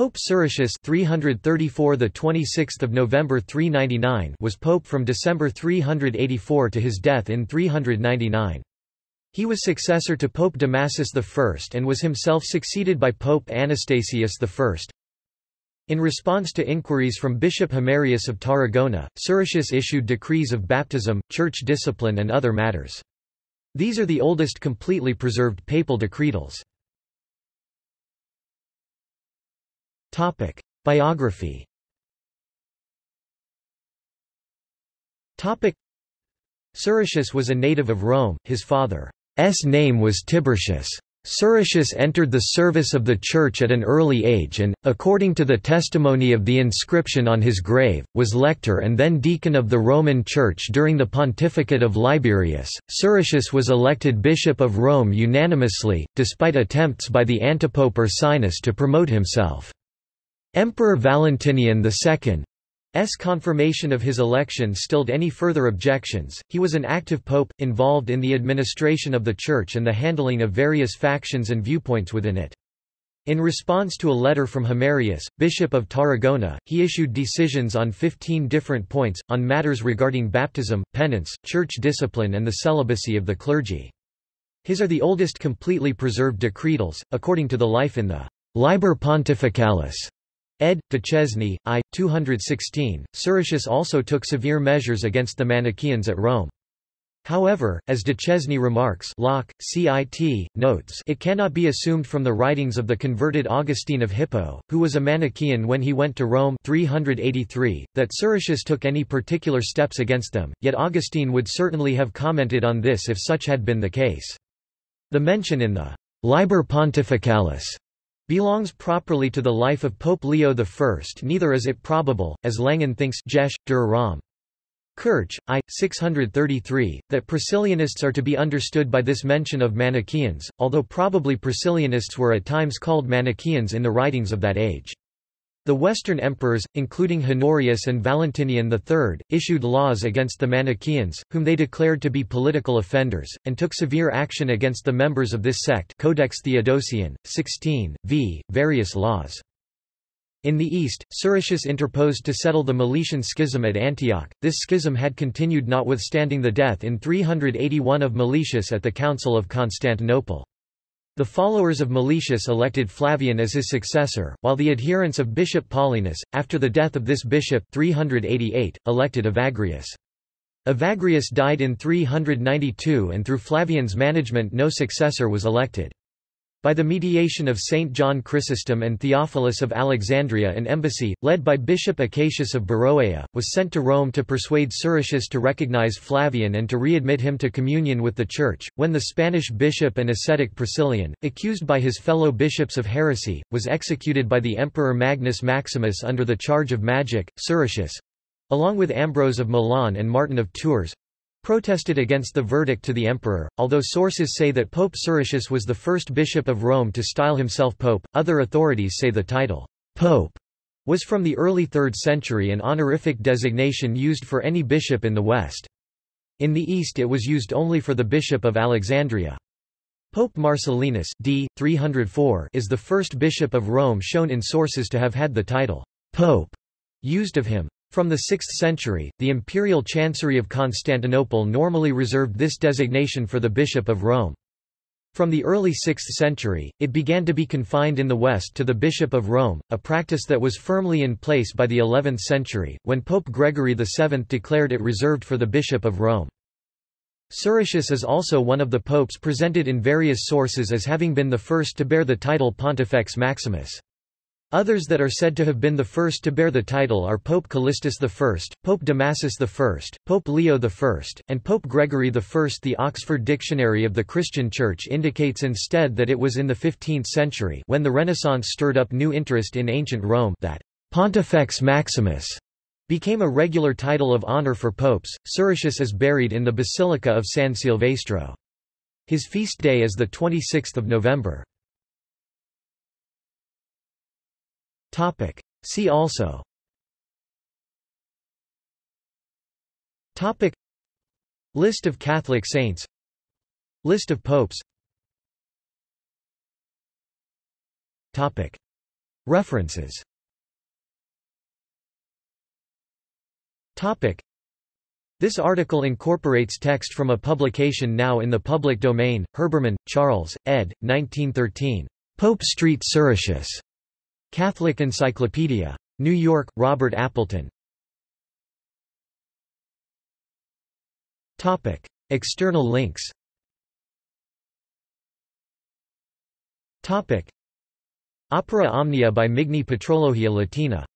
Pope Siricius 334 the 26th of November 399 was pope from December 384 to his death in 399. He was successor to Pope Damasus I and was himself succeeded by Pope Anastasius I. In response to inquiries from Bishop Himerius of Tarragona, Siricius issued decrees of baptism, church discipline and other matters. These are the oldest completely preserved papal decretals. Topic. Biography Topic. Was a native of Rome, his father's name was Tiburtius. Siricius entered the service of the Church at an early age and, according to the testimony of the inscription on his grave, was lector and then deacon of the Roman Church during the pontificate of Liberius. Siricius was elected Bishop of Rome unanimously, despite attempts by the antipope Ursinus to promote himself. Emperor Valentinian II's confirmation of his election stilled any further objections. He was an active pope, involved in the administration of the Church and the handling of various factions and viewpoints within it. In response to a letter from Himerius, Bishop of Tarragona, he issued decisions on 15 different points, on matters regarding baptism, penance, church discipline and the celibacy of the clergy. His are the oldest completely preserved decretals, according to the life in the Liber Pontificalis Ed. Duchesne, I. 216. Siricius also took severe measures against the Manichaeans at Rome. However, as Duchesne remarks Locke, CIT, notes it cannot be assumed from the writings of the converted Augustine of Hippo, who was a Manichaean when he went to Rome 383, that Siricius took any particular steps against them, yet Augustine would certainly have commented on this if such had been the case. The mention in the Liber Pontificalis belongs properly to the life of Pope Leo I. Neither is it probable, as Langen thinks Jesh, der. Kirch, I. 633, that Priscillianists are to be understood by this mention of Manichaeans, although probably Priscillianists were at times called Manichaeans in the writings of that age. The Western emperors, including Honorius and Valentinian III, issued laws against the Manichaeans, whom they declared to be political offenders, and took severe action against the members of this sect Codex Theodosian, 16, v. various laws. In the east, Siricius interposed to settle the Meletian schism at Antioch. This schism had continued notwithstanding the death in 381 of Meletius at the Council of Constantinople. The followers of Meletius elected Flavian as his successor, while the adherents of Bishop Paulinus, after the death of this bishop 388, elected Evagrius. Evagrius died in 392 and through Flavian's management no successor was elected. By the mediation of Saint John Chrysostom and Theophilus of Alexandria an embassy, led by Bishop Acacius of Beroea, was sent to Rome to persuade Siricius to recognize Flavian and to readmit him to communion with the Church, when the Spanish bishop and ascetic Priscillian, accused by his fellow bishops of heresy, was executed by the Emperor Magnus Maximus under the charge of magic, Siricius—along with Ambrose of Milan and Martin of Tours, protested against the verdict to the emperor. Although sources say that Pope Siricius was the first bishop of Rome to style himself pope, other authorities say the title, pope, was from the early 3rd century an honorific designation used for any bishop in the West. In the East it was used only for the bishop of Alexandria. Pope Marcellinus d. 304 is the first bishop of Rome shown in sources to have had the title, pope, used of him. From the 6th century, the imperial chancery of Constantinople normally reserved this designation for the Bishop of Rome. From the early 6th century, it began to be confined in the West to the Bishop of Rome, a practice that was firmly in place by the 11th century, when Pope Gregory VII declared it reserved for the Bishop of Rome. Siricius is also one of the popes presented in various sources as having been the first to bear the title Pontifex Maximus. Others that are said to have been the first to bear the title are Pope Callistus I, Pope Damasus I, Pope Leo I, and Pope Gregory I. The Oxford Dictionary of the Christian Church indicates instead that it was in the 15th century when the Renaissance stirred up new interest in ancient Rome that Pontifex Maximus became a regular title of honor for popes. Siricius is buried in the Basilica of San Silvestro. His feast day is the 26th of November. Topic. See also Topic. List of Catholic saints List of popes Topic. References This article incorporates text from a publication now in the public domain, Herbermann, Charles, ed. 1913. Pope Street Siricius. Catholic Encyclopedia. New York, Robert Appleton. Topic. External links Topic. Opera Omnia by Migne Patrologia Latina